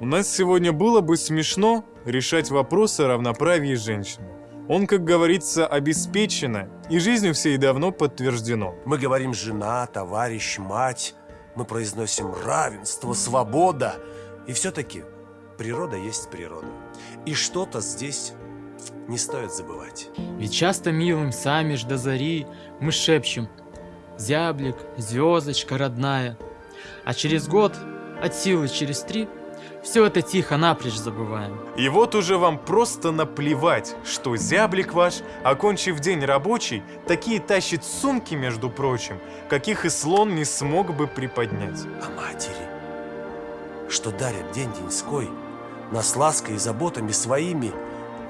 У нас сегодня было бы смешно решать вопросы о равноправии женщин. Он, как говорится, обеспечено, и жизнью всей давно подтверждено. Мы говорим «жена», «товарищ», «мать». Мы произносим «равенство», «свобода». И все-таки природа есть природа. И что-то здесь не стоит забывать. Ведь часто милым сами ж до зари мы шепчем Зяблик, звездочка родная А через год, от силы через три Все это тихо напрочь забываем И вот уже вам просто наплевать, что зяблик ваш, окончив день рабочий, такие тащит сумки, между прочим, каких и слон не смог бы приподнять. А матери, что дарят день-деньской, нас лаской и заботами своими,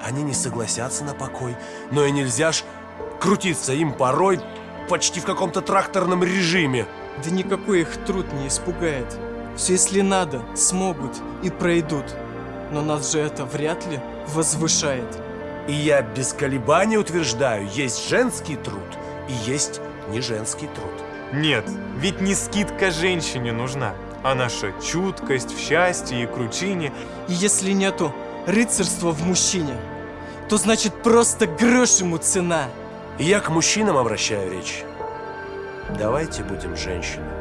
они не согласятся на покой, но и нельзя ж крутиться им порой почти в каком-то тракторном режиме. Да никакой их труд не испугает. Все если надо, смогут и пройдут. Но нас же это вряд ли возвышает. И я без колебаний утверждаю, есть женский труд и есть не женский труд. Нет, ведь не скидка женщине нужна, а наша чуткость в счастье и кручине. И если нету рыцарства в мужчине, то значит просто грош ему цена. И я к мужчинам обращаю речь. Давайте будем женщинами.